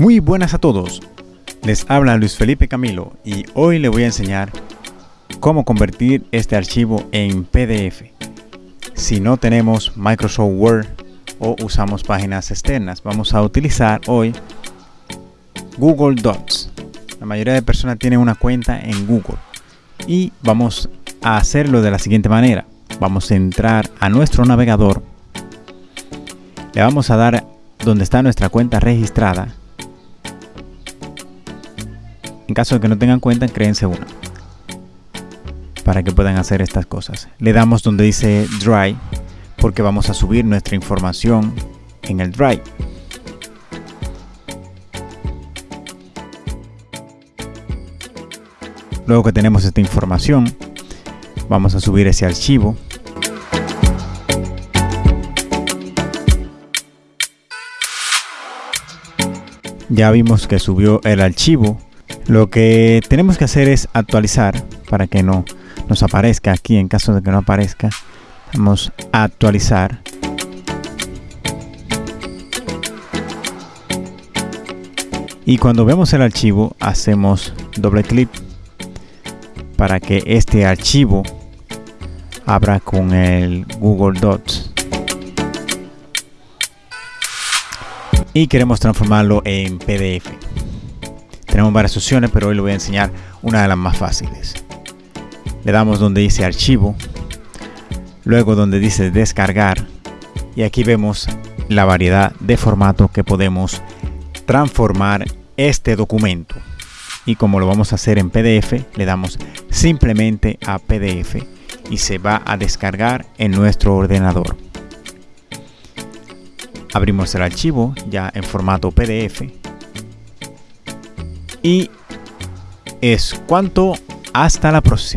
Muy buenas a todos, les habla Luis Felipe Camilo y hoy le voy a enseñar cómo convertir este archivo en PDF si no tenemos Microsoft Word o usamos páginas externas. Vamos a utilizar hoy Google Docs. La mayoría de personas tienen una cuenta en Google y vamos a hacerlo de la siguiente manera. Vamos a entrar a nuestro navegador, le vamos a dar donde está nuestra cuenta registrada en caso de que no tengan cuenta, créense una. Para que puedan hacer estas cosas. Le damos donde dice Drive, porque vamos a subir nuestra información en el Drive. Luego que tenemos esta información, vamos a subir ese archivo. Ya vimos que subió el archivo lo que tenemos que hacer es actualizar para que no nos aparezca aquí en caso de que no aparezca. Vamos a actualizar. Y cuando vemos el archivo hacemos doble clic para que este archivo abra con el Google Docs. Y queremos transformarlo en PDF. Tenemos varias opciones, pero hoy le voy a enseñar una de las más fáciles. Le damos donde dice archivo, luego donde dice descargar y aquí vemos la variedad de formato que podemos transformar este documento. Y como lo vamos a hacer en PDF, le damos simplemente a PDF y se va a descargar en nuestro ordenador. Abrimos el archivo ya en formato PDF y es cuanto. Hasta la próxima.